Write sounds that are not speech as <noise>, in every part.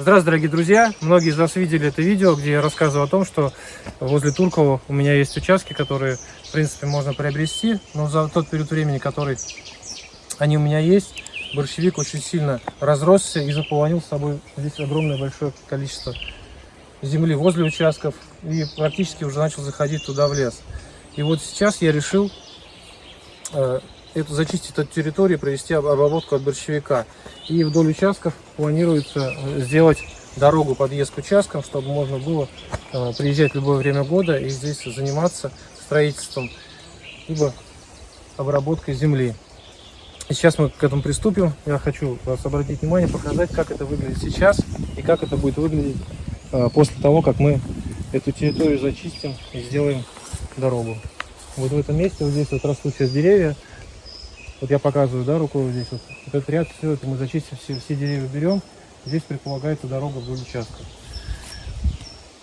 Здравствуйте, дорогие друзья! Многие из вас видели это видео, где я рассказываю о том, что возле Туркова у меня есть участки, которые, в принципе, можно приобрести, но за тот период времени, который они у меня есть, борщевик очень сильно разросся и заполонил с собой здесь огромное большое количество земли возле участков и практически уже начал заходить туда в лес. И вот сейчас я решил э, эту, зачистить эту территорию, провести обработку от борщевика. И вдоль участков планируется э, сделать дорогу подъезд к участкам, чтобы можно было э, приезжать в любое время года и здесь заниматься строительством, либо обработкой земли. И сейчас мы к этому приступим. Я хочу вас обратить внимание, показать, как это выглядит сейчас и как это будет выглядеть э, после того, как мы эту территорию зачистим и сделаем дорогу. Вот в этом месте, вот здесь вот растут сейчас деревья. Вот я показываю, да, рукой вот здесь вот. вот этот ряд, все это мы зачистим, все, все деревья берем. Здесь предполагается дорога вдоль участка.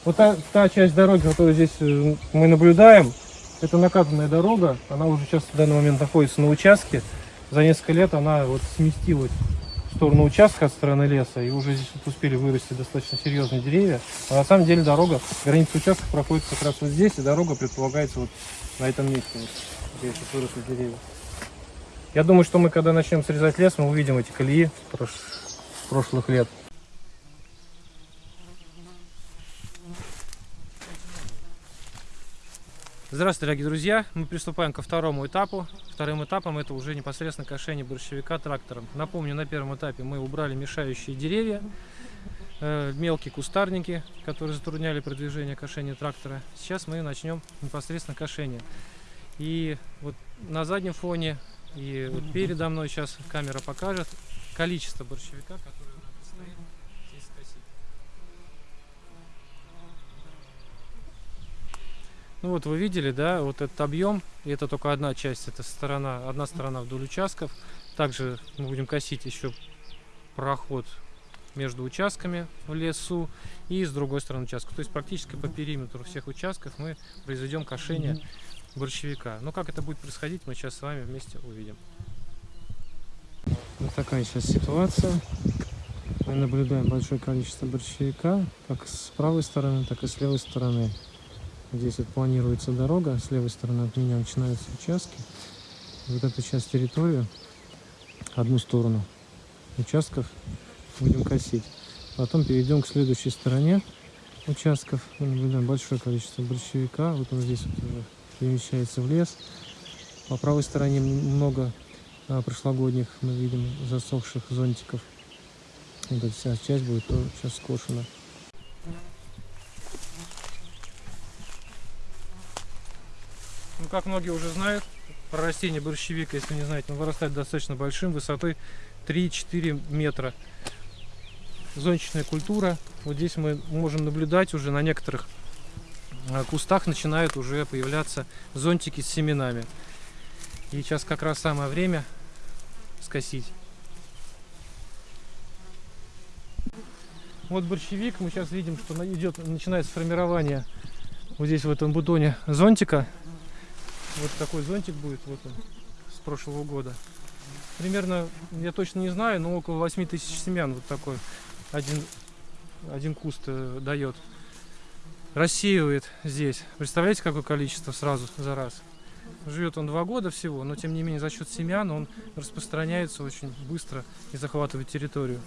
Вот та, та часть дороги, которую здесь э, мы наблюдаем, это накатанная дорога. Она уже сейчас в данный момент находится на участке. За несколько лет она вот сместилась в сторону участка от стороны леса. И уже здесь вот успели вырасти достаточно серьезные деревья. А на самом деле дорога, граница участка проходит как раз вот здесь. И дорога предполагается вот на этом месте. Вот, здесь вот выросли деревья. Я думаю, что мы, когда начнем срезать лес, мы увидим эти колеи прош... прошлых лет. Здравствуйте, дорогие друзья! Мы приступаем ко второму этапу. Вторым этапом это уже непосредственно кошение борщевика трактором. Напомню, на первом этапе мы убрали мешающие деревья, э, мелкие кустарники, которые затрудняли продвижение кошения трактора. Сейчас мы начнем непосредственно кошение. И вот на заднем фоне и вот передо мной сейчас камера покажет количество борщевика, которое нам предстоит здесь скосить. Ну вот вы видели, да, вот этот объем, и это только одна часть, это сторона, одна сторона вдоль участков. Также мы будем косить еще проход между участками в лесу и с другой стороны участка. То есть практически по периметру всех участков мы произведем кошение борщевика. Но как это будет происходить, мы сейчас с вами вместе увидим. Вот такая сейчас ситуация. Мы наблюдаем большое количество борщевика, как с правой стороны, так и с левой стороны. Здесь вот планируется дорога, с левой стороны от меня начинаются участки. Вот эту часть территории, одну сторону участков будем косить. Потом перейдем к следующей стороне участков. Мы наблюдаем большое количество борщевика. Вот он здесь вот уже перемещается в лес. По правой стороне много а, прошлогодних мы видим засохших зонтиков. Эта вся часть будет тоже сейчас скошена. Ну, как многие уже знают, растение борщевика, если не знаете, он вырастает достаточно большим, высотой 3-4 метра. Зонтичная культура. Вот здесь мы можем наблюдать уже на некоторых кустах начинают уже появляться зонтики с семенами. И сейчас как раз самое время скосить. Вот борщевик, мы сейчас видим, что идет, начинается формирование вот здесь в этом бутоне зонтика. Вот такой зонтик будет вот он, с прошлого года. Примерно, я точно не знаю, но около 8 тысяч семян вот такой один, один куст э, дает рассеивает здесь. Представляете, какое количество сразу за раз? Живет он два года всего, но тем не менее за счет семян он распространяется очень быстро и захватывает территорию.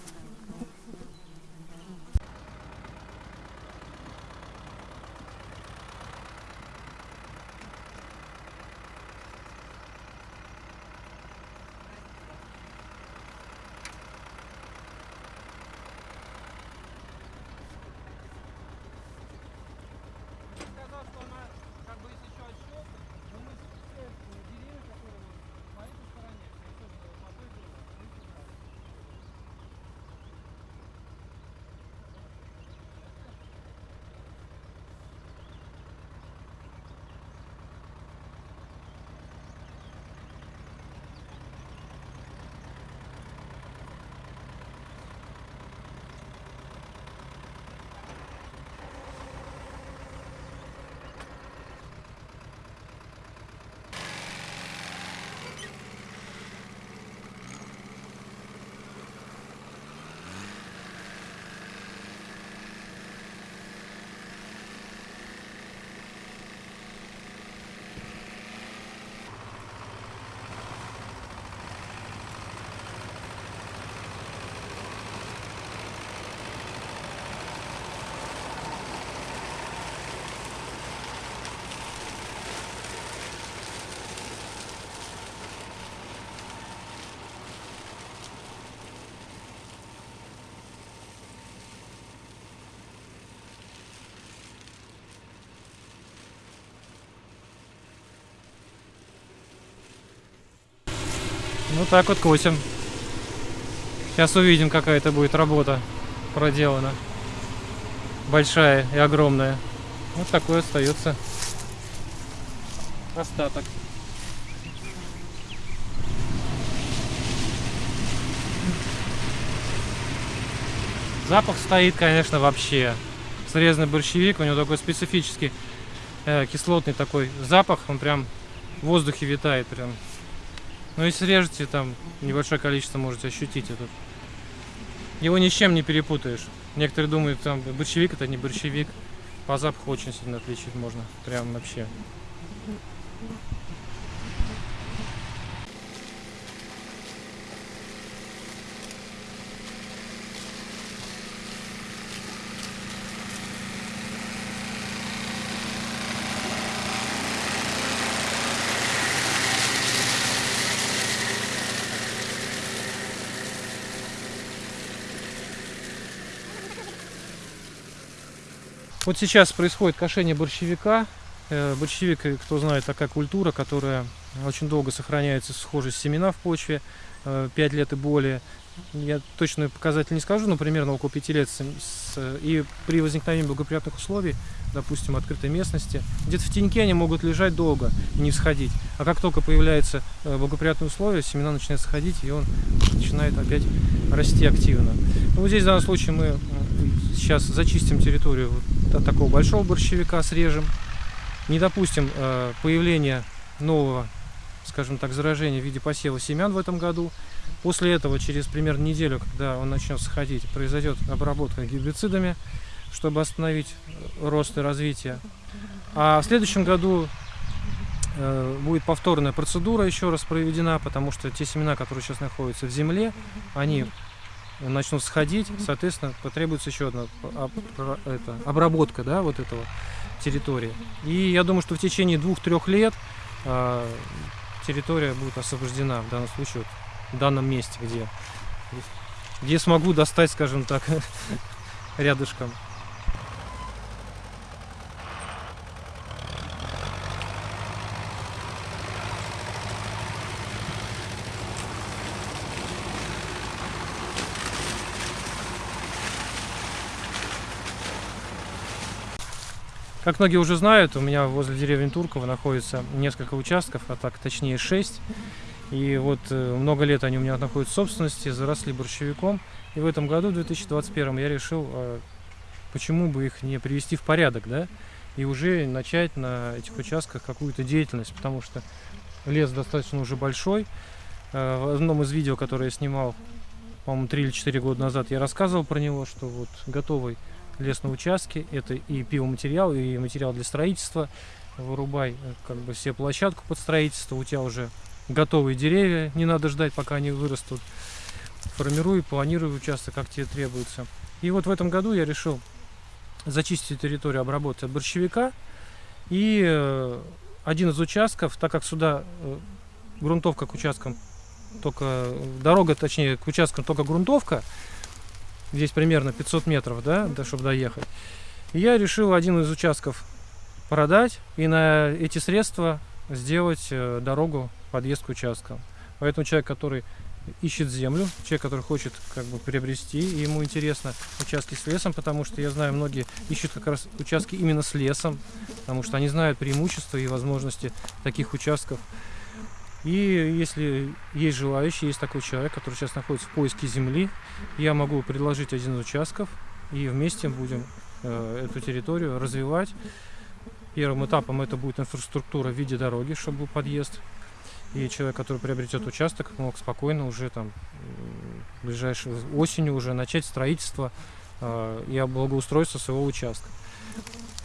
Ну так вот косим. Сейчас увидим, какая это будет работа проделана. Большая и огромная. Вот такой остается остаток. Запах стоит, конечно, вообще. Срезанный борщевик, у него такой специфический э, кислотный такой запах, он прям в воздухе витает прям. Ну если режете, там небольшое количество можете ощутить этот. Его ни чем не перепутаешь. Некоторые думают, там борщевик это не борщевик. По запаху очень сильно отличить можно. Прям вообще. Вот сейчас происходит кошение борщевика. Э, борщевик, э, кто знает, такая культура, которая очень долго сохраняется схожесть семена в почве, 5 э, лет и более. Я точно показатель не скажу, но примерно около 5 лет. И при возникновении благоприятных условий, допустим, открытой местности, где-то в теньке они могут лежать долго и не всходить. А как только появляются благоприятные условия, семена начинают сходить, и он начинает опять расти активно. Ну, вот здесь в данном случае мы сейчас зачистим территорию от такого большого борщевика, срежем. Не допустим э, появления нового, скажем так, заражения в виде посева семян в этом году. После этого, через примерно неделю, когда он начнет сходить, произойдет обработка гербицидами, чтобы остановить рост и развитие. А в следующем году э, будет повторная процедура еще раз проведена, потому что те семена, которые сейчас находятся в земле, они начнут сходить, соответственно, потребуется еще одна это, обработка да, вот этого территории. И я думаю, что в течение двух-трех лет э, территория будет освобождена в данном случае, вот, в данном месте, где, где смогу достать, скажем так, <laughs> рядышком. Как многие уже знают, у меня возле деревни Турково находится несколько участков, а так точнее 6. И вот э, много лет они у меня находятся в собственности, заросли борщевиком. И в этом году, в 2021, я решил, а, почему бы их не привести в порядок, да, и уже начать на этих участках какую-то деятельность, потому что лес достаточно уже большой. Э, в одном из видео, которое я снимал, по-моему, 3 или 4 года назад, я рассказывал про него, что вот готовый лес на участке. Это и пивоматериал, и материал для строительства. Вырубай э, как бы все площадку под строительство. У тебя уже готовые деревья. Не надо ждать, пока они вырастут. Формируй, планируй участок, как тебе требуется. И вот в этом году я решил зачистить территорию, обработать от борщевика. И э, один из участков, так как сюда э, грунтовка к участкам только дорога, точнее, к участкам только грунтовка, Здесь примерно 500 метров, да, да чтобы доехать. И я решил один из участков продать и на эти средства сделать э, дорогу, подъезд к участкам. Поэтому человек, который ищет землю, человек, который хочет как бы приобрести, ему интересно участки с лесом, потому что я знаю, многие ищут как раз участки именно с лесом, потому что они знают преимущества и возможности таких участков. И если есть желающий, есть такой человек, который сейчас находится в поиске земли, я могу предложить один из участков, и вместе будем э, эту территорию развивать. Первым этапом это будет инфраструктура в виде дороги, чтобы был подъезд. И человек, который приобретет участок, мог спокойно уже там ближайшей осенью уже начать строительство э, и благоустройство своего участка.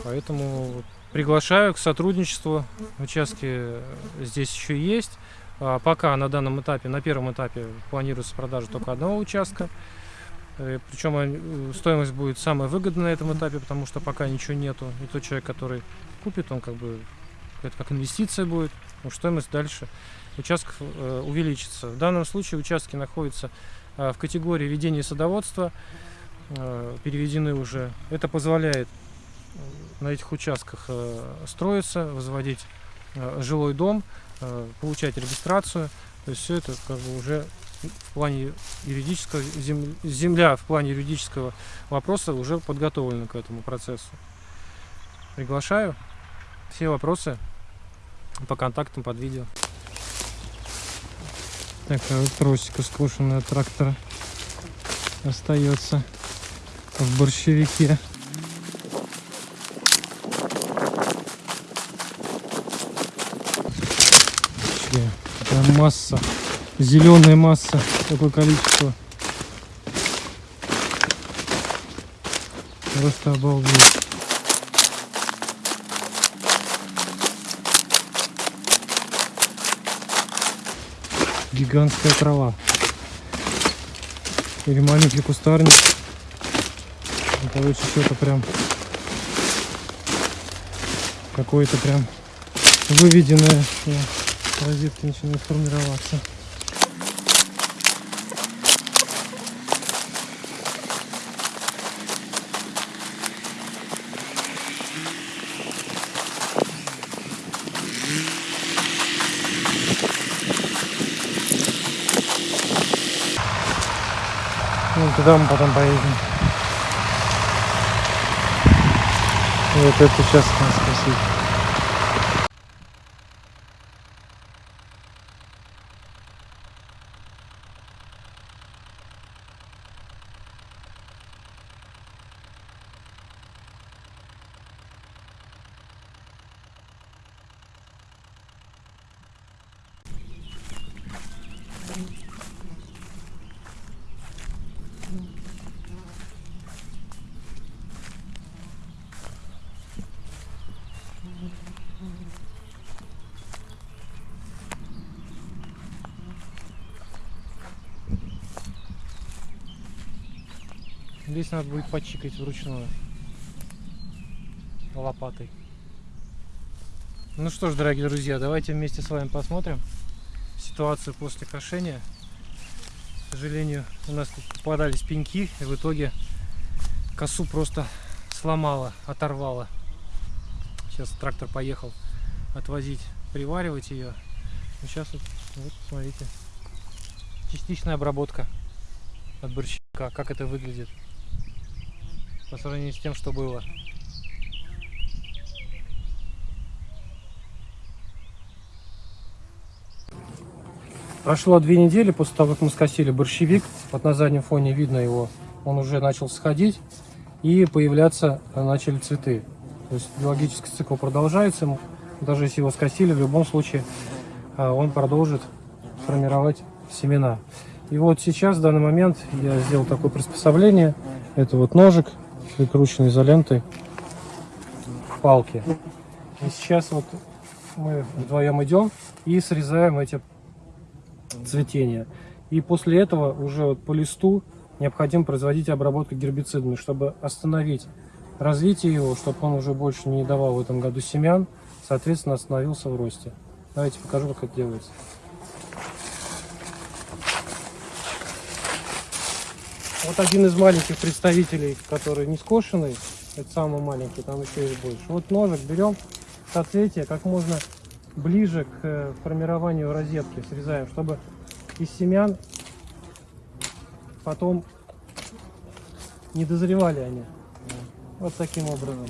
Поэтому приглашаю к сотрудничеству. Участки здесь еще есть. А пока на данном этапе, на первом этапе планируется продажа только одного участка. Э, Причем э, стоимость будет самая выгодная на этом этапе, потому что пока ничего нету. И тот человек, который купит, он как бы это как инвестиция будет, но стоимость дальше участков э, увеличится. В данном случае участки находятся в категории ведения садоводства, переведены уже. Это позволяет на этих участках строиться, возводить жилой дом, получать регистрацию. То есть все это как бы уже в плане юридического, земля в плане юридического вопроса уже подготовлена к этому процессу. Приглашаю. Все вопросы по контактам под видео. Такая вот тросика скошенная трактора остается в борщевике. Такая масса, зеленая масса, такое количество. Просто обалдеть. гигантская трава. Или маленький кустарник. Ну, короче, что-то прям какое-то прям выведенное. Розетки начинают формироваться. Ну, туда мы потом поедем. Вот это сейчас нас спасибо. Здесь надо будет почикать вручную лопатой. Ну что ж, дорогие друзья, давайте вместе с вами посмотрим ситуацию после кошения. К сожалению, у нас тут попадались пеньки, и в итоге косу просто сломала, оторвала. Сейчас трактор поехал отвозить, приваривать ее. Ну, сейчас вот, вот, смотрите, частичная обработка от борщика, как это выглядит по сравнению с тем, что было. Прошло две недели после того, как мы скосили борщевик. Вот на заднем фоне видно его. Он уже начал сходить и появляться начали цветы. То есть биологический цикл продолжается. Даже если его скосили, в любом случае а, он продолжит формировать семена. И вот сейчас, в данный момент, я сделал такое приспособление. Это вот ножик прикручен изолентой к палке. И сейчас вот мы вдвоем идем и срезаем эти цветения. И после этого уже вот по листу необходимо производить обработку гербицидами, чтобы остановить развитие его, чтобы он уже больше не давал в этом году семян, соответственно остановился в росте. Давайте покажу, как это делается. Вот один из маленьких представителей, который не скошенный, это самый маленький, там еще есть больше. Вот ножик берем соцветие как можно ближе к э, формированию розетки срезаем, чтобы из семян потом не дозревали они. Вот таким образом.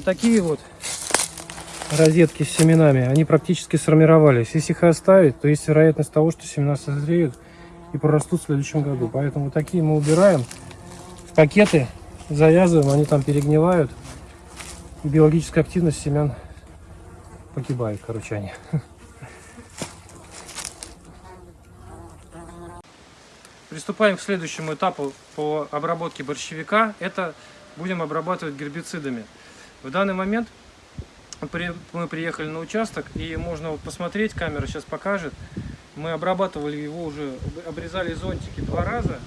Вот такие вот розетки с семенами, они практически сформировались. Если их оставить, то есть вероятность того, что семена созреют и прорастут в следующем году. Поэтому вот такие мы убираем в пакеты, завязываем, они там перегнивают. И биологическая активность семян погибает, короче, они. Приступаем к следующему этапу по обработке борщевика. Это будем обрабатывать гербицидами. В данный момент мы приехали на участок и можно вот посмотреть, камера сейчас покажет. Мы обрабатывали его уже, обрезали зонтики два раза.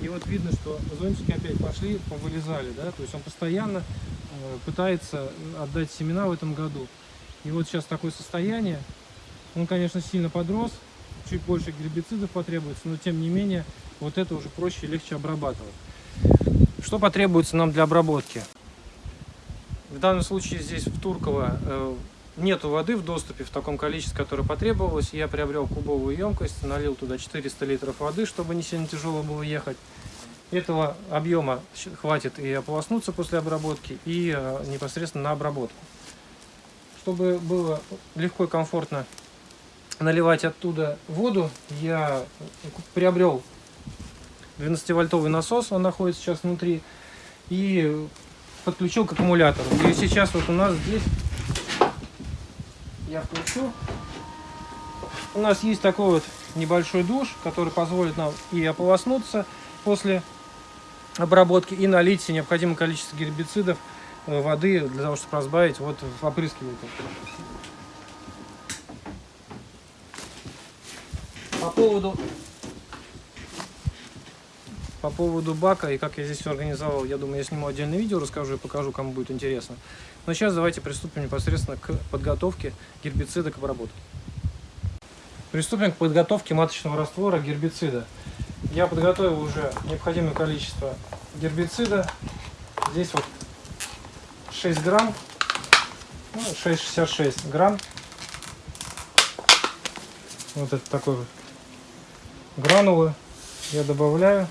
И вот видно, что зонтики опять пошли, повылезали, да, то есть он постоянно э, пытается отдать семена в этом году. И вот сейчас такое состояние, он, конечно, сильно подрос, чуть больше гербицидов потребуется, но тем не менее, вот это уже проще и легче обрабатывать. Что потребуется нам для обработки? В данном случае здесь в Турково э, нету воды в доступе в таком количестве, которое потребовалось. Я приобрел кубовую емкость, налил туда 400 литров воды, чтобы не сильно тяжело было ехать. Этого объема хватит и ополоснуться после обработки, и э, непосредственно на обработку. Чтобы было легко и комфортно наливать оттуда воду, я приобрел 12-вольтовый насос, он находится сейчас внутри, и подключил к аккумулятору. И сейчас вот у нас здесь я включу. У нас есть такой вот небольшой душ, который позволит нам и ополоснуться после обработки, и налить необходимое количество гербицидов, э, воды для того, чтобы разбавить вот в опрыскиватель. По поводу по поводу бака и как я здесь все организовал, я думаю, я сниму отдельное видео, расскажу и покажу, кому будет интересно. Но сейчас давайте приступим непосредственно к подготовке гербицида к обработке. Приступим к подготовке маточного раствора гербицида. Я подготовил уже необходимое количество гербицида. Здесь вот 6 грамм, ну, 6,66 грамм. Вот это такой вот гранулы я добавляю.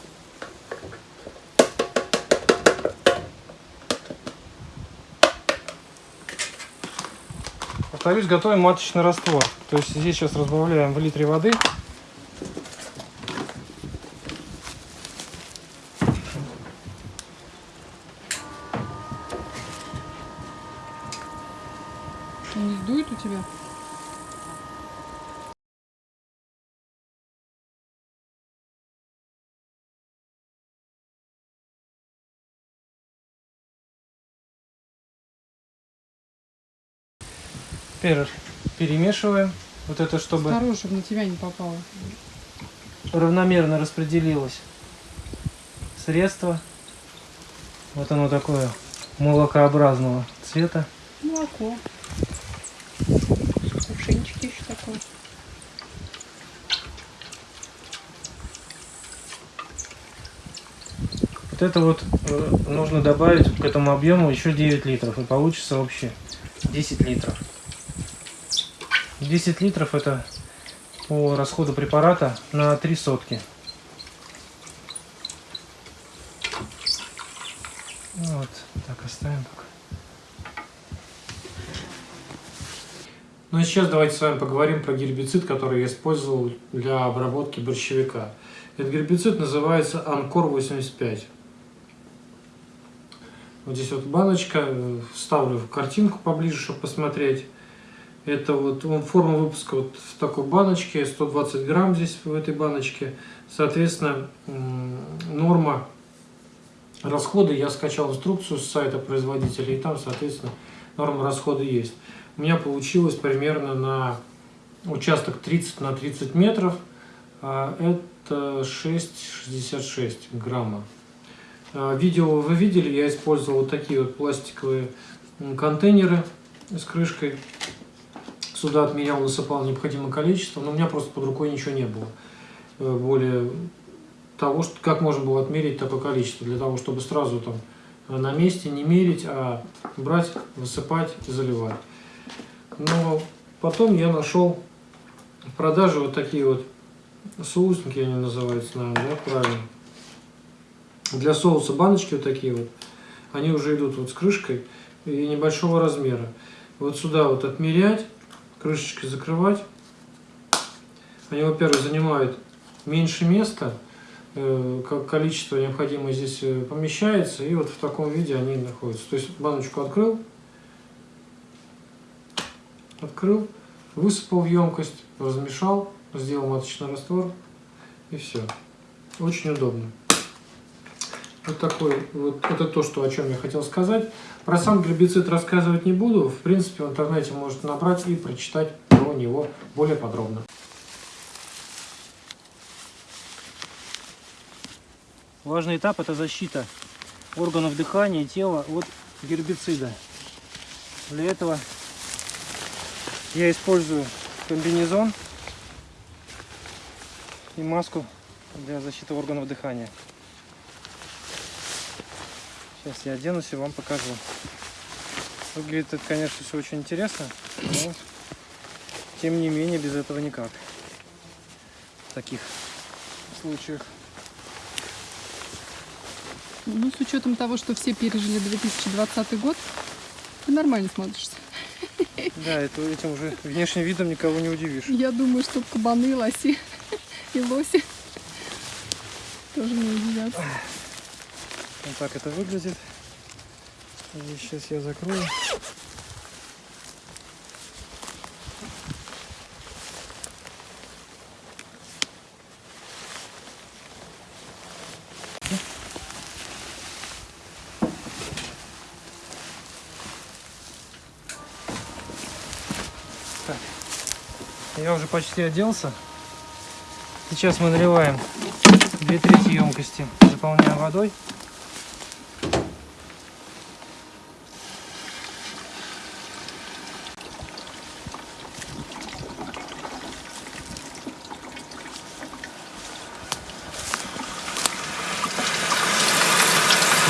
Повторюсь, готовим маточный раствор. То есть здесь сейчас разбавляем в литре воды. Не сдует у тебя? Теперь перемешиваем. Вот это, чтобы Осторожно, чтобы на тебя не попало. равномерно распределилось средство. Вот оно такое молокообразного цвета. Молоко. Кувшинчик еще такой. Вот это вот э, нужно добавить к этому объему еще 9 литров. И получится вообще 10 литров. 10 литров это по расходу препарата на 3 сотки. Вот, так оставим пока. Ну и сейчас давайте с вами поговорим про гербицид, который я использовал для обработки борщевика. Этот гербицид называется Анкор 85. Вот здесь вот баночка, э, вставлю картинку поближе, чтобы посмотреть. Это вот он, форма выпуска вот в такой баночке, 120 грамм здесь в этой баночке. Соответственно, норма расхода, я скачал инструкцию с сайта производителя, и там, соответственно, норма расхода есть. У меня получилось примерно на участок 30 на 30 метров, а это 6,66 грамма. А, видео вы видели, я использовал вот такие вот пластиковые контейнеры с крышкой. Сюда отмерял, насыпал необходимое количество, но у меня просто под рукой ничего не было. Э, более того, что, как можно было отмерить такое количество, для того, чтобы сразу там на месте не мерить, а брать, высыпать и заливать. Но потом я нашел в продаже вот такие вот соусники, они называются, наверное, да, правильно. Для соуса баночки вот такие вот, они уже идут вот с крышкой и небольшого размера. Вот сюда вот отмерять, крышечкой закрывать. Они, во-первых, занимают меньше места, э, количество необходимое здесь э, помещается, и вот в таком виде они находятся. То есть баночку открыл, открыл, высыпал в емкость, размешал, сделал маточный раствор, и все. Очень удобно. Вот такой, вот это то, что, о чем я хотел сказать. Про сам гербицид рассказывать не буду. В принципе, в интернете можете набрать и прочитать про него более подробно. Важный этап это защита органов дыхания и тела от гербицида. Для этого я использую комбинезон и маску для защиты органов дыхания. Сейчас я оденусь и вам покажу. Выглядит это, конечно, все очень интересно, но тем не менее без этого никак. В таких случаях. Ну, с учетом того, что все пережили 2020 год, ты нормально смотришься. Да, это, этим уже внешним видом никого не удивишь. Я думаю, что кабаны, лоси и лоси тоже не удивятся. Вот так это выглядит. Здесь сейчас я закрою. Так. Я уже почти оделся. Сейчас мы наливаем две трети емкости, заполняем водой.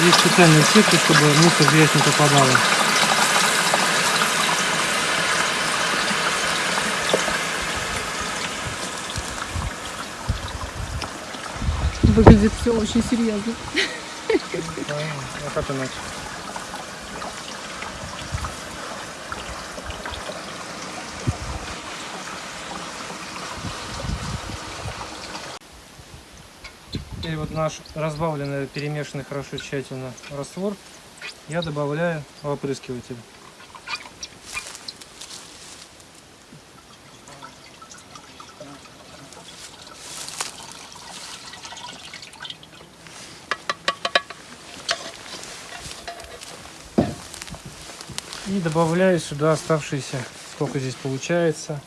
Есть специальные сетки, чтобы мусор грязь не попадала. Выглядит все очень серьезно. А как иначе? Теперь вот наш разбавленный, перемешанный хорошо тщательно раствор я добавляю в опрыскиватель. И добавляю сюда оставшиеся, сколько здесь получается,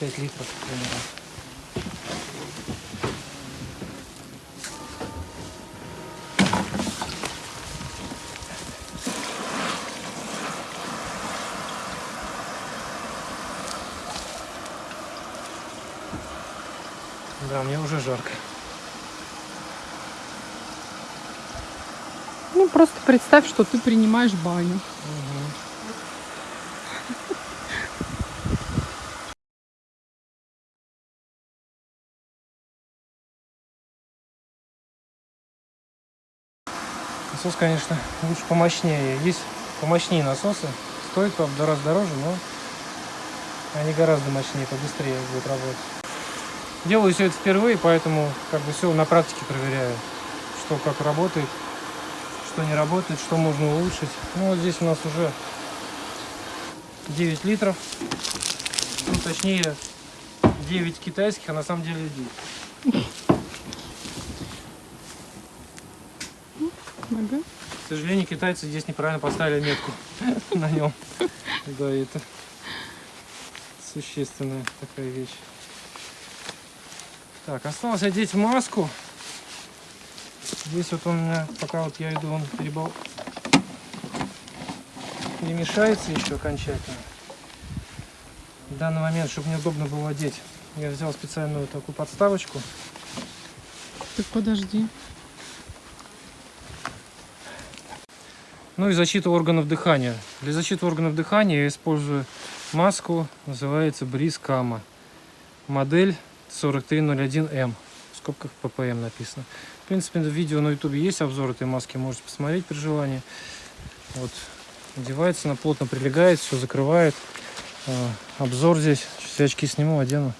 5 литров примерно. Да, мне уже жарко. Ну, просто представь, что ты принимаешь баню. Насос, конечно, лучше помощнее. Есть помощнее насосы. Стоит, правда, раз дороже, но они гораздо мощнее, побыстрее будут работать. Делаю все это впервые, поэтому как бы все на практике проверяю, что как работает, что не работает, что можно улучшить. Ну вот здесь у нас уже 9 литров, ну точнее 9 китайских, а на самом деле 9. Ага. К сожалению, китайцы здесь неправильно поставили метку <laughs> на нем. Да, это существенная такая вещь. Так, осталось одеть маску. Здесь вот он у меня, пока вот я иду, он перебол... перемешается еще окончательно. В данный момент, чтобы мне удобно было одеть, я взял специальную такую подставочку. Так подожди. Ну и защита органов дыхания. Для защиты органов дыхания я использую маску, называется Бриз Кама. Модель 4301М. В скобках ППМ написано. В принципе, видео на ютубе есть обзор этой маски, можете посмотреть при желании. Вот. Одевается, она плотно прилегает, все закрывает. А, Обзор здесь. Сейчас очки сниму, одену.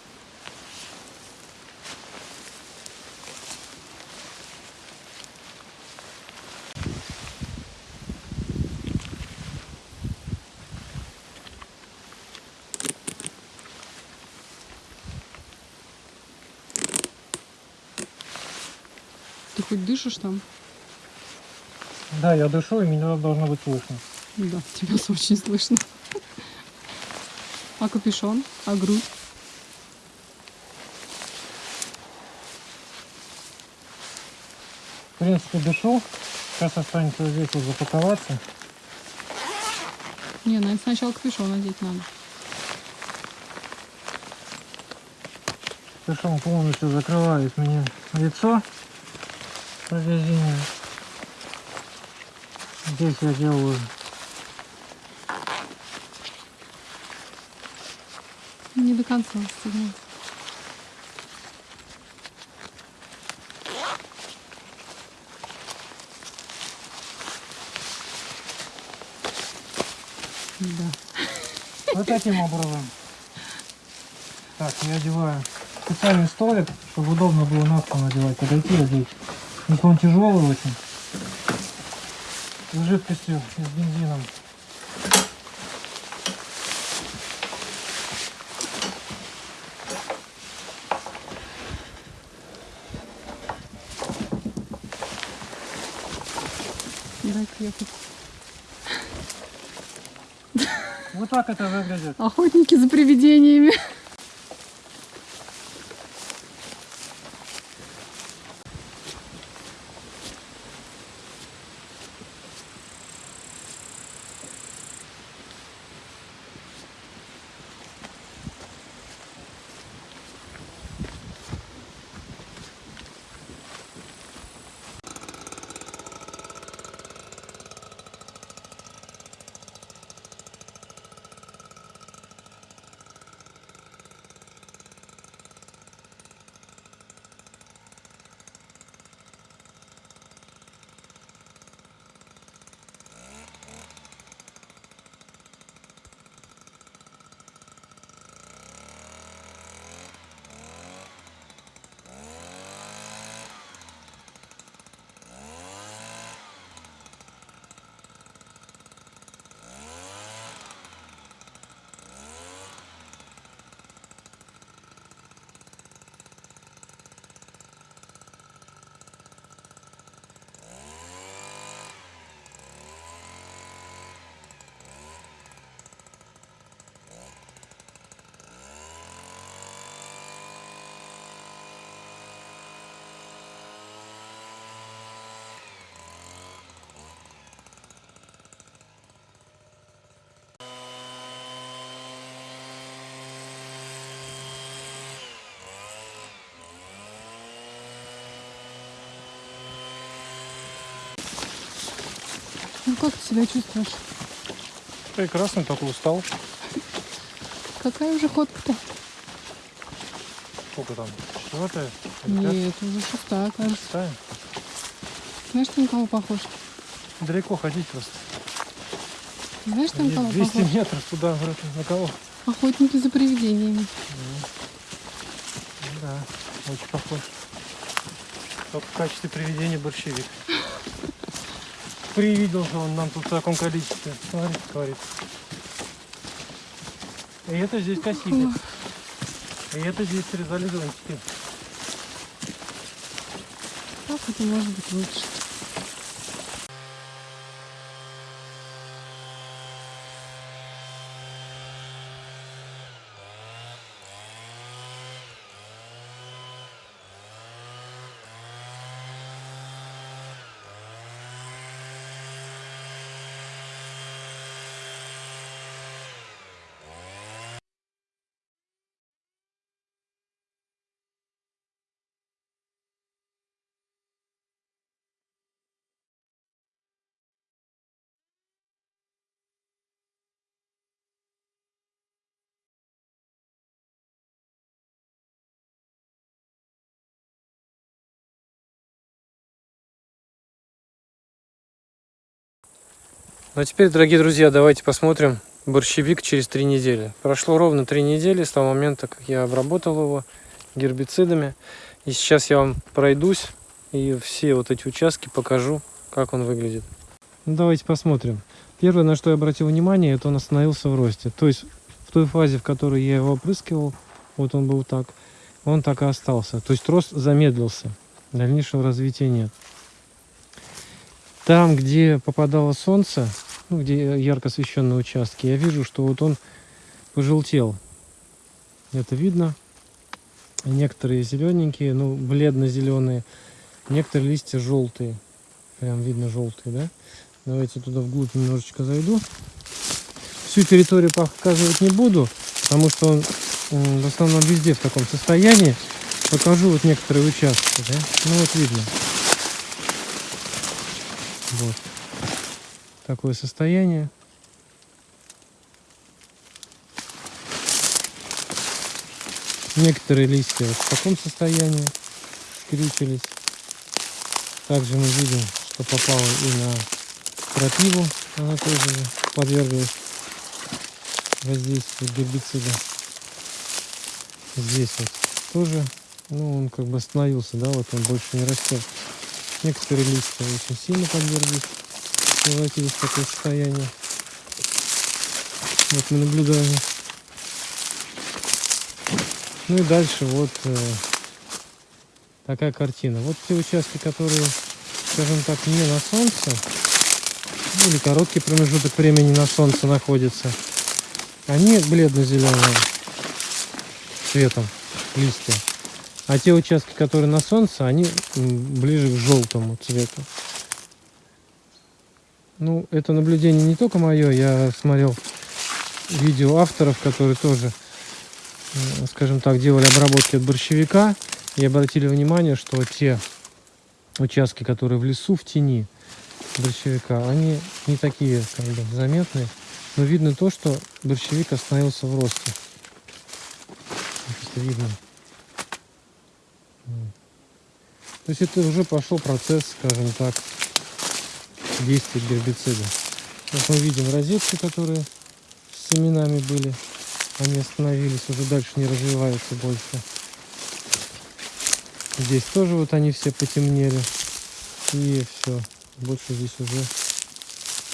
Ты хоть дышишь там? Да, я дышу, и меня должно быть слышно. Да, тебя <laughs> очень слышно. А капюшон? А грудь? принципе, дышу. Сейчас останется вот здесь вот запаковаться. Не, ну это сначала капюшон надеть надо. Капюшон полностью закрывает мне лицо повреждение. Здесь я делаю Не до конца застегнул. Да. вот таким образом. Так, я одеваю специальный столик, чтобы удобно было на надевать, подойти и одеть. Если он тяжелый очень. С жидкостью с бензином. Ехать. Вот так это выглядит. Охотники за привидениями. Как ты себя чувствуешь? Прекрасно, только устал. Какая уже ходка-то? Сколько там? Четвертая? Нет, уже шестая, кажется. Шестая? Знаешь, ты на кого похож? Далеко ходить просто. Знаешь, на кого 200 похож? метров туда, вроде, на кого? Охотники за привидениями. Да, очень похож. Только в качестве приведения борщевик. Привиделся он нам тут в таком количестве. Смотри, говорит. И это здесь косили. И это здесь срезали зонтики. Как это может быть лучше? Ну а теперь, дорогие друзья, давайте посмотрим борщевик через три недели. Прошло ровно три недели с того момента, как я обработал его гербицидами. И сейчас я вам пройдусь и все вот эти участки покажу, как он выглядит. Ну, давайте посмотрим. Первое, на что я обратил внимание, это он остановился в росте. То есть в той фазе, в которой я его опрыскивал, вот он был так, он так и остался. То есть рост замедлился. Дальнейшего развития нет. Там, где попадало солнце, ну, где ярко освещенные участки, я вижу, что вот он пожелтел. Это видно. Некоторые зелененькие, ну, бледно-зеленые. Некоторые листья желтые. Прям видно желтые, да? Давайте туда вглубь немножечко зайду. Всю территорию показывать не буду, потому что он в основном везде в таком состоянии. Покажу вот некоторые участки, да? Ну вот видно. Вот. Такое состояние. Некоторые листья вот в таком состоянии скрючились. Также мы видим, что попало и на крапиву. Она тоже подверглась воздействию гербицида. Здесь вот тоже, ну, он как бы остановился, да, вот он больше не растет. Некоторые листья очень сильно подверглись, превратились в такое состояние. Вот мы наблюдаем. Ну и дальше вот э, такая картина. Вот те участки, которые, скажем так, не на солнце, ну, или короткий промежуток времени на солнце находится, они бледно-зеленые цветом листья. А те участки, которые на солнце, они ближе к желтому цвету. Ну, это наблюдение не только мое, я смотрел видео авторов, которые тоже, э, скажем так, делали обработки от борщевика и обратили внимание, что те участки, которые в лесу, в тени борщевика, они не такие как бы заметные, но видно то, что борщевик остановился в росте. Просто видно. То есть это уже пошел процесс, скажем так, действия гербицида. Вот мы видим розетки, которые с семенами были. Они остановились, уже дальше не развиваются больше. Здесь тоже вот они все потемнели. И все. Больше здесь уже,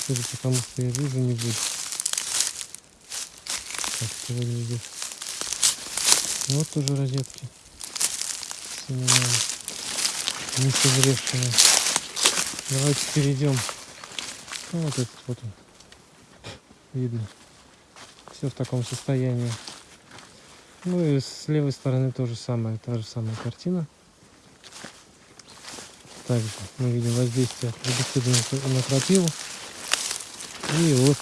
судя по что я вижу, не будет. Так это выглядит. Вот тоже розетки с семенами. Не созревшими. Давайте перейдем. Ну, вот этот вот он. Видно. Все в таком состоянии. Ну и с левой стороны то же самое, та же самая картина. Также мы видим воздействие на- на крапиву. И вот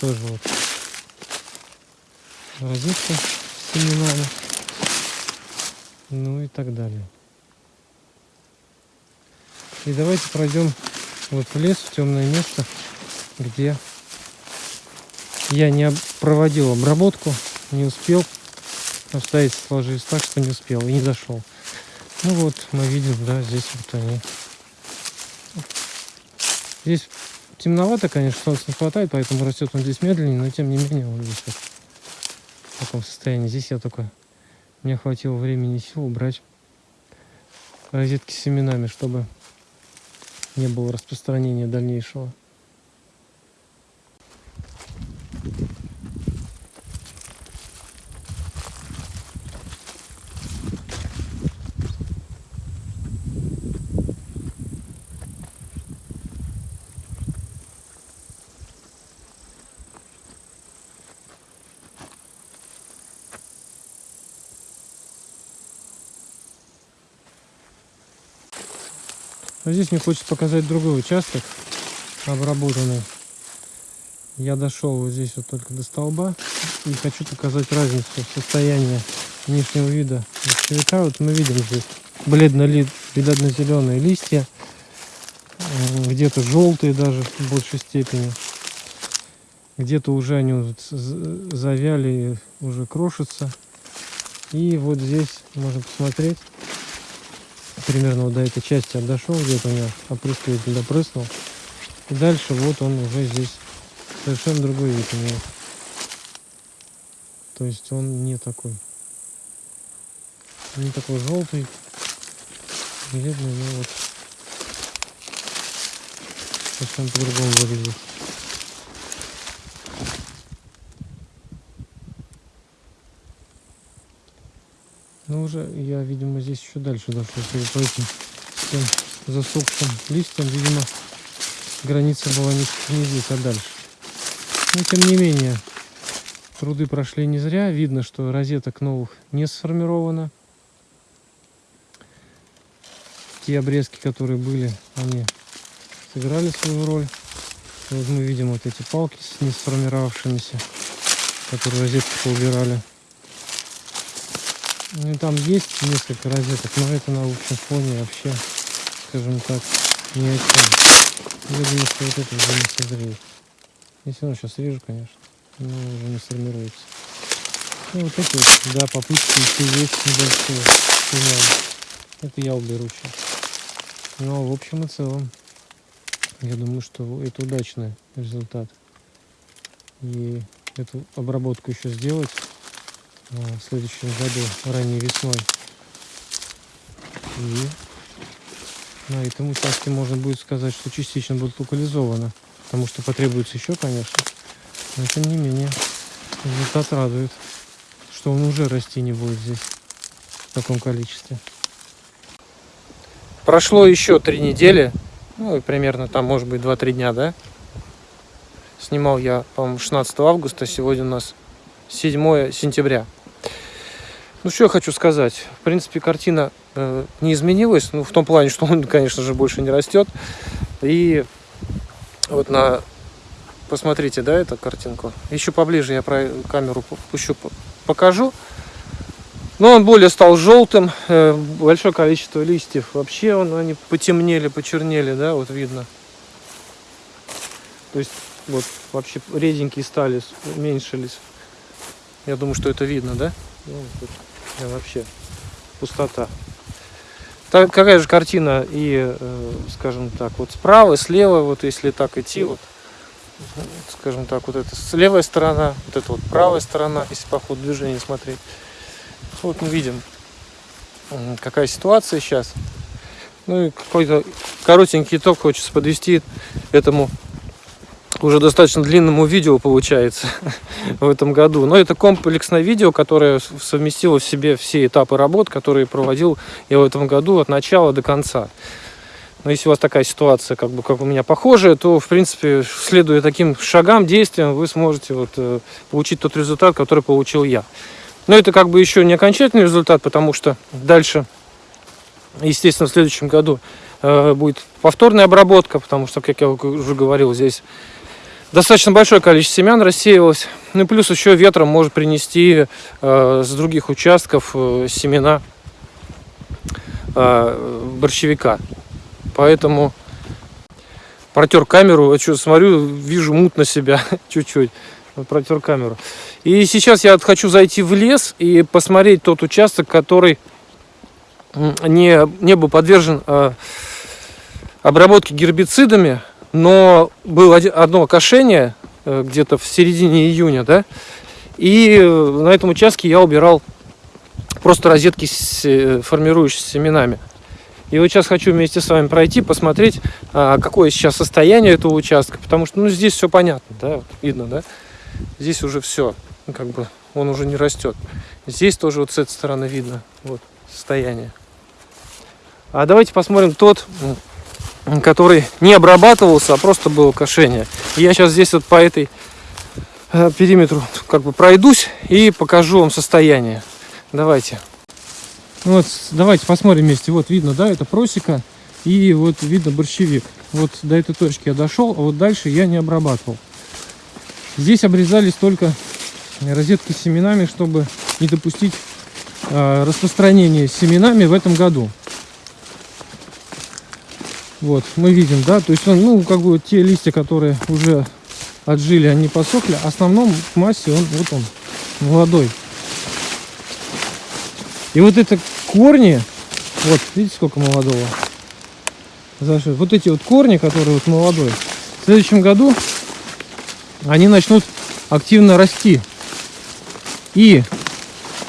тоже вот розетка с семенами. Ну и так далее. И давайте пройдем вот в лес, в темное место, где я не проводил обработку, не успел. Обстоятельства сложились так, что не успел и не зашел. Ну вот, мы видим, да, здесь вот они. Здесь темновато, конечно, солнца не хватает, поэтому растет он здесь медленнее, но тем не менее он здесь вот в таком состоянии. Здесь я только, мне хватило времени и сил убрать розетки с семенами, чтобы не было распространения дальнейшего. Здесь мне хочется показать другой участок, обработанный. Я дошел вот здесь вот только до столба и хочу показать разницу в состоянии внешнего вида борщевика. Вот мы видим здесь бледно-зеленые листья, где-то желтые даже в большей степени. Где-то уже они вот завяли, уже крошатся. И вот здесь можно посмотреть, примерно вот до этой части я дошел, где-то у меня опрыскиватель допрыснул. И дальше вот он уже здесь совершенно другой вид имеет. То есть он не такой. Не такой желтый. Бледный, но вот совсем по-другому выглядит. Ну уже я, видимо, здесь еще дальше дошел. Судя по этим всем засохшим листьям, видимо, граница была не, не здесь, а дальше. Но тем не менее, труды прошли не зря. Видно, что розеток новых не сформировано. те обрезки, которые были, они сыграли свою роль. Вот мы видим вот эти палки с не сформировавшимися, которые розетки поубирали. Ну там есть несколько розеток, но это на общем фоне вообще, скажем так, ни о чем. Я думаю, что вот это уже не созреет. Если равно сейчас режу, конечно, но уже не сформируется. Ну вот эти вот, да, попытки еще есть небольшие. Это я уберу сейчас. Но в общем и целом, я думаю, что это удачный результат. И эту обработку еще сделать а, в следующем году, ранней весной. И на этом участке можно будет сказать, что частично будет локализовано. Потому что потребуется еще, конечно. Но тем не менее, результат радует, что он уже расти не будет здесь в таком количестве. Прошло еще три недели, ну и примерно там, может быть, 2-3 дня, да? Снимал я, по-моему, 16 августа, сегодня у нас 7 сентября. Ну, что я хочу сказать. В принципе, картина э, не изменилась, ну, в том плане, что он, конечно же, больше не растет. И вот на... Посмотрите, да, эту картинку. Еще поближе я про камеру пущу, покажу. Но он более стал желтым. Э, большое количество листьев. Вообще он, они потемнели, почернели, да, вот видно. То есть вот вообще реденькие стали, уменьшились. Я думаю, что это видно, да? Ну, тут вообще пустота. Так, какая же картина и, э, скажем так, вот справа, слева, вот если так идти, вот, скажем так, вот это левая сторона, вот это вот правая сторона, если по ходу движения смотреть. Вот мы видим, какая ситуация сейчас. Ну и какой-то коротенький итог хочется подвести этому уже достаточно длинному видео получается <laughs> в этом году. Но это комплексное видео, которое совместило в себе все этапы работ, которые проводил я в этом году от начала до конца. Но если у вас такая ситуация, как бы как у меня похожая, то, в принципе, следуя таким шагам, действиям, вы сможете вот, э, получить тот результат, который получил я. Но это как бы еще не окончательный результат, потому что дальше, естественно, в следующем году э, будет повторная обработка, потому что, как я уже говорил, здесь достаточно большое количество семян рассеивалось. Ну и плюс еще ветром может принести э, с других участков э, семена э, борщевика. Поэтому протер камеру, я что смотрю, вижу мутно себя <laughs> чуть-чуть. Протер камеру. И сейчас я хочу зайти в лес и посмотреть тот участок, который не, не был подвержен э, обработке гербицидами но было одно кошение э, где-то в середине июня, да, и э, на этом участке я убирал просто розетки с э, формирующимися семенами. И вот сейчас хочу вместе с вами пройти, посмотреть, а, какое сейчас состояние этого участка, потому что, ну, здесь все понятно, да, вот видно, да, здесь уже все, ну, как бы, он уже не растет. Здесь тоже вот с этой стороны видно, вот, состояние. А давайте посмотрим тот который не обрабатывался, а просто было кошение. я сейчас здесь вот по этой э, периметру как бы пройдусь и покажу вам состояние. Давайте. Вот, давайте посмотрим вместе. Вот видно, да, это просека и вот видно борщевик. Вот до этой точки я дошел, а вот дальше я не обрабатывал. Здесь обрезались только розетки с семенами, чтобы не допустить э, распространения семенами в этом году. Вот, мы видим, да, то есть он, ну, как бы те листья, которые уже отжили, они посохли. В основном в массе он, вот он, молодой. И вот это корни, вот, видите, сколько молодого? Вот эти вот корни, которые вот молодой, в следующем году они начнут активно расти. И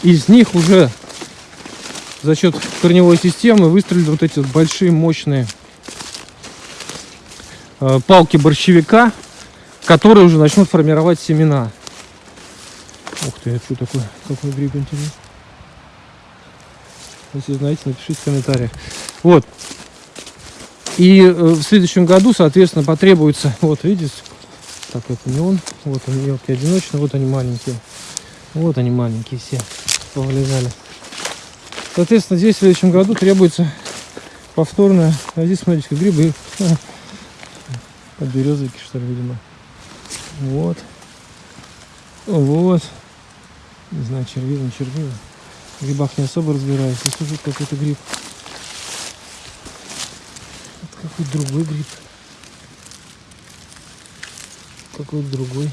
из них уже за счет корневой системы выстрелят вот эти вот большие мощные палки борщевика, которые уже начнут формировать семена. Ух ты, это что такое? Какой гриб интересный. Если знаете, напишите в комментариях. Вот. И э, в следующем году, соответственно, потребуется, <laughs> вот видите, так это не он, вот он мелкий одиночный, вот они маленькие. Вот они маленькие все повылезали. Соответственно, здесь в следующем году требуется повторно. А здесь, смотрите, грибы. <laughs> Подберезовики, что ли, видимо. Вот. Вот. Не знаю, червивый, не червивый. В грибах не особо разбираюсь. Здесь уже какой-то гриб. Вот какой-то другой гриб. Какой-то другой.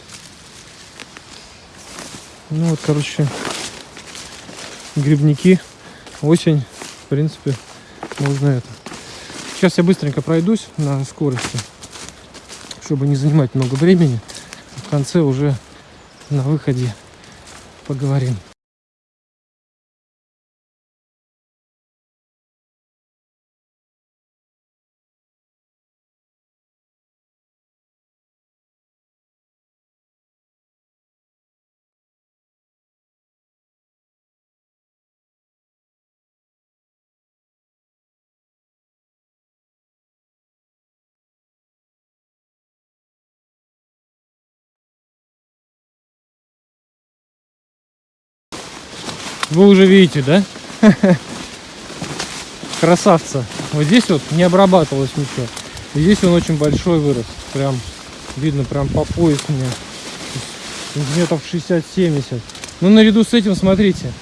Ну вот, короче, грибники. Осень, в принципе, можно это. Сейчас я быстренько пройдусь на скорости, чтобы не занимать много времени. В конце уже на выходе поговорим. Вы уже видите, да? <laughs> Красавца. Вот здесь вот не обрабатывалось ничего. И здесь он очень большой вырос. Прям видно, прям по пояс мне. Сантиметров 60-70. Ну, наряду с этим, смотрите.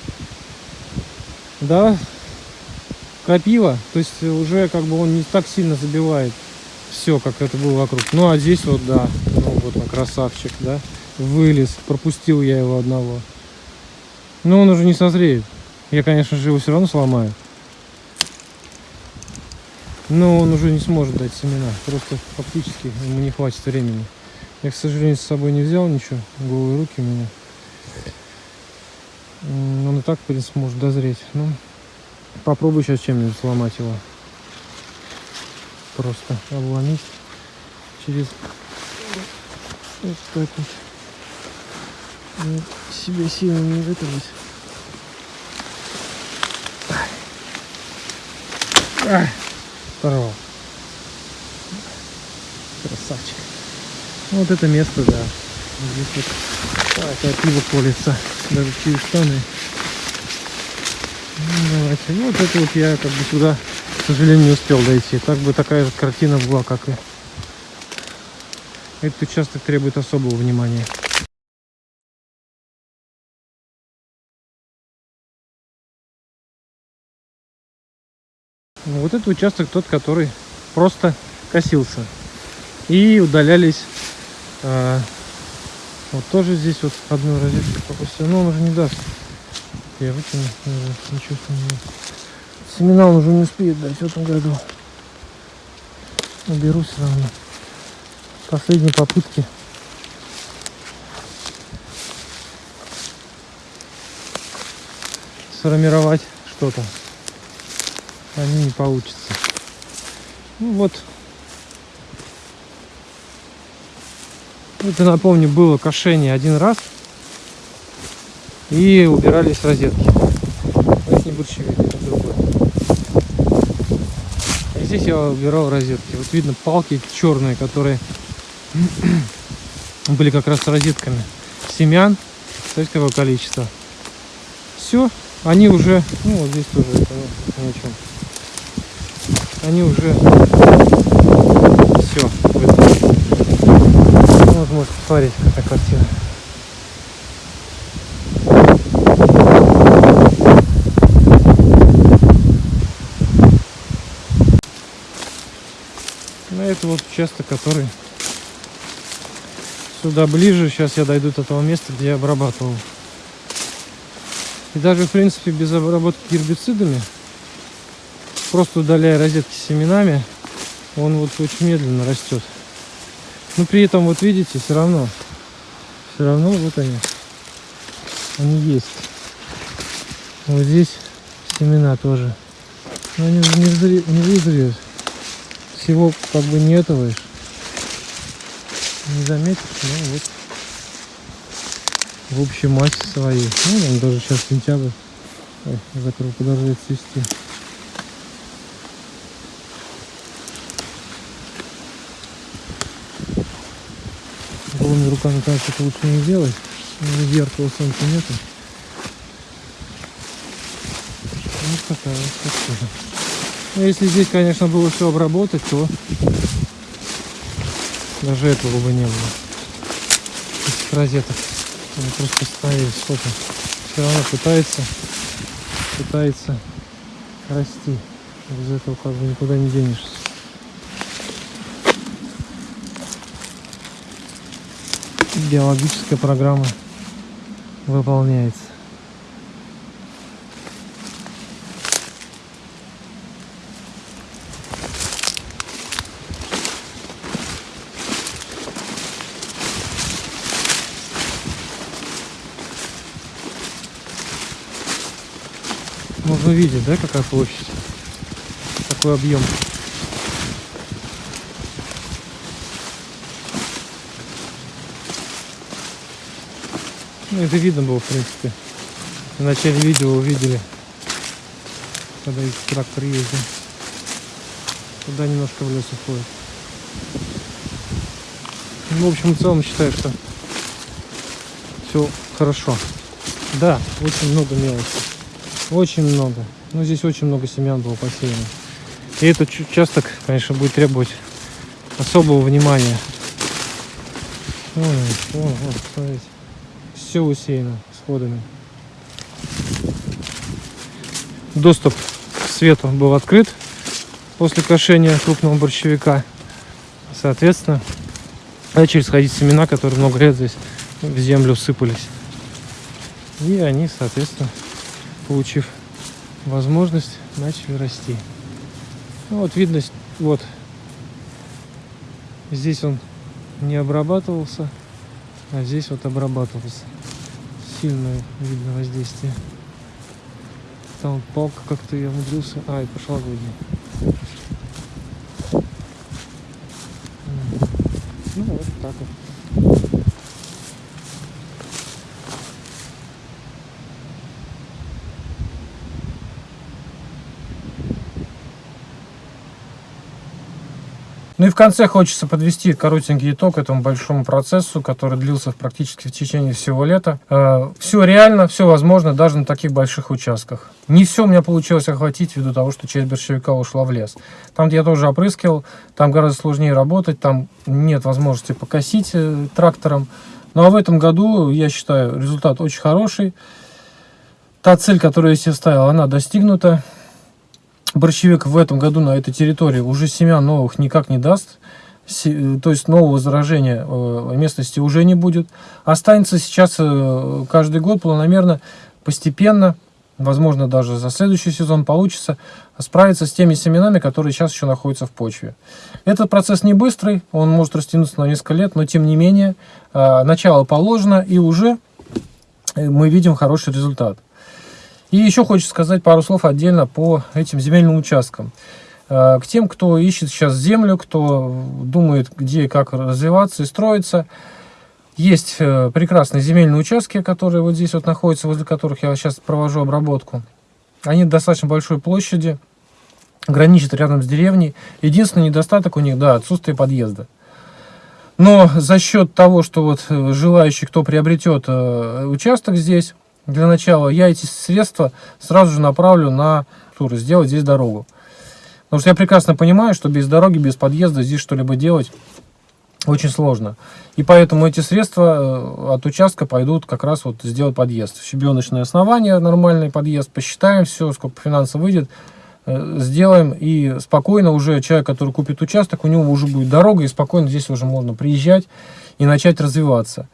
Да, крапива. То есть уже как бы он не так сильно забивает все, как это было вокруг. Ну, а здесь вот, да, ну вот он красавчик, да. Вылез, пропустил я его одного. Но он уже не созреет. Я, конечно же, его все равно сломаю. Но он уже не сможет дать семена. Просто фактически ему не хватит времени. Я, к сожалению, с собой не взял ничего. Голые руки у меня. Он и так, в принципе, может дозреть. Ну, попробую сейчас чем-нибудь сломать его. Просто обломить через вот так вот. Себе сильно не вытянуть. Здорово. Красавчик. Вот это место, да. Здесь вот такое пиво колется. Даже через штаны. Ну, давайте. Ну, вот это вот я как бы сюда, к сожалению, не успел дойти. Так бы такая же картина была, как и... Этот участок требует особого внимания. Ну, вот этот участок тот, который просто косился. И удалялись. А, вот тоже здесь вот одну розетку попустил. Но он уже не даст. Я вытяну, не чувствую. Семена он уже не успеет дать в этом году. Уберу все равно. Последние попытки. Сформировать что-то они не получится. Ну вот. Это, напомню, было кошение один раз. И убирались розетки. Это не борщевик, это другой. И здесь я убирал розетки. Вот видно палки черные, которые <clears throat> были как раз с розетками. Семян. Смотрите, какое количество. Все. Они уже, ну вот здесь тоже это о чем они уже все ну, вот можете посмотреть какая картина на это вот участок который сюда ближе. Сейчас я дойду до того места где я обрабатывал. И даже в принципе без обработки гербицидами просто удаляя розетки с семенами, он вот очень медленно растет. Но при этом, вот видите, все равно, все равно вот они, они есть. Вот здесь семена тоже. Но они не, взре, не вызреют. Всего как бы не этого Не заметишь, но вот в общей массе своей. Ну, там даже сейчас сентябрь. Ой, закрыл, подожди цвести. Голыми руками, конечно, это лучше не делать. Зеркала солнца нету. Вот такая вот картина. Ну, если здесь, конечно, было все обработать, то даже этого бы не было. Этих розеток. Они просто ставили сколько. Все равно пытается, пытается расти. Без этого как бы никуда не денешься. Биологическая программа выполняется. Можно видеть, да, какая площадь? Какой объем. Ну, это видно было, в принципе. В начале видео увидели, когда их трактор ездил. Туда немножко в лес уходит. Ну, в общем, в целом считаю, что все хорошо. Да, очень много мелочи. Очень много. Ну, здесь очень много семян было посеяно. И этот участок, конечно, будет требовать особого внимания. Вон, вон, вон, смотрите. Все усеяно сходами. Доступ к свету был открыт после кошения крупного борщевика. Соответственно, начали сходить семена, которые много лет здесь в землю сыпались. И они, соответственно, получив возможность, начали расти. Ну, вот видно, вот здесь он не обрабатывался, а здесь вот обрабатывался. Сильное видно воздействие. Там палка как-то я умудрился. А, и пошла годня. Ну, вот так вот. Ну и в конце хочется подвести коротенький итог этому большому процессу, который длился практически в течение всего лета. все реально, все возможно, даже на таких больших участках. Не все у меня получилось охватить ввиду того, что часть борщевика ушла в лес. Там, где я тоже опрыскивал, там гораздо сложнее работать, там нет возможности покосить э, трактором. Ну а в этом году, я считаю, результат очень хороший. Та цель, которую я себе ставил, она достигнута борщевик в этом году на этой территории уже семян новых никак не даст. Се- То есть нового заражения э, местности уже не будет. Останется сейчас э, каждый год планомерно, постепенно, возможно даже за следующий сезон получится справиться с теми семенами, которые сейчас еще находятся в почве. Этот процесс не быстрый, он может растянуться на несколько лет, но тем не менее э, начало положено и уже э, мы видим хороший результат. И еще хочется сказать пару слов отдельно по этим земельным участкам. Э, К тем, кто ищет сейчас землю, кто думает, где и как развиваться и строиться, есть э, прекрасные земельные участки, которые вот здесь вот находятся, возле которых я сейчас провожу обработку. Они достаточно большой площади, граничат рядом с деревней. Единственный недостаток у них, да, отсутствие подъезда. Но за счет того, что вот э, желающий, кто приобретет участок здесь, для начала я эти средства сразу же направлю на тур, сделать здесь дорогу. Потому что я прекрасно понимаю, что без дороги, без подъезда здесь что-либо делать очень сложно. И поэтому эти средства э, от участка пойдут как раз вот сделать подъезд. Щебеночное основание, нормальный подъезд, посчитаем все, сколько финансов выйдет, э, сделаем. И спокойно уже человек, который купит участок, у него уже будет дорога, и спокойно здесь уже можно приезжать и начать развиваться.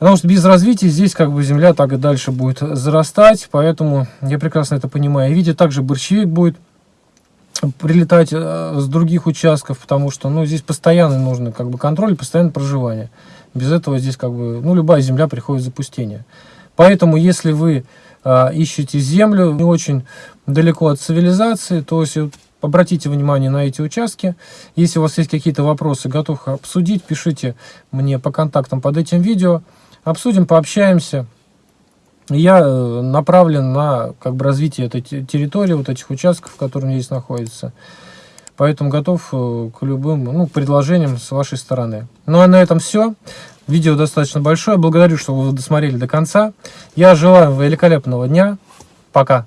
Потому что без развития здесь как бы земля так и дальше будет зарастать, поэтому я прекрасно это понимаю. И видя также борщевик будет прилетать э, с других участков, потому что ну, здесь постоянно нужно как бы контроль, постоянное проживание. Без этого здесь как бы, ну, любая земля приходит в запустение. Поэтому, если вы э, ищете землю не очень далеко от цивилизации, то есть обратите внимание на эти участки. Если у вас есть какие-то вопросы, готов обсудить, пишите мне по контактам под этим видео. Обсудим, пообщаемся. Я э, направлен на как бы, развитие этой те- территории, вот этих участков, которые здесь находятся. Поэтому готов э, к любым ну, предложениям с вашей стороны. Ну а на этом все. Видео достаточно большое. Благодарю, что вы досмотрели до конца. Я желаю великолепного дня. Пока.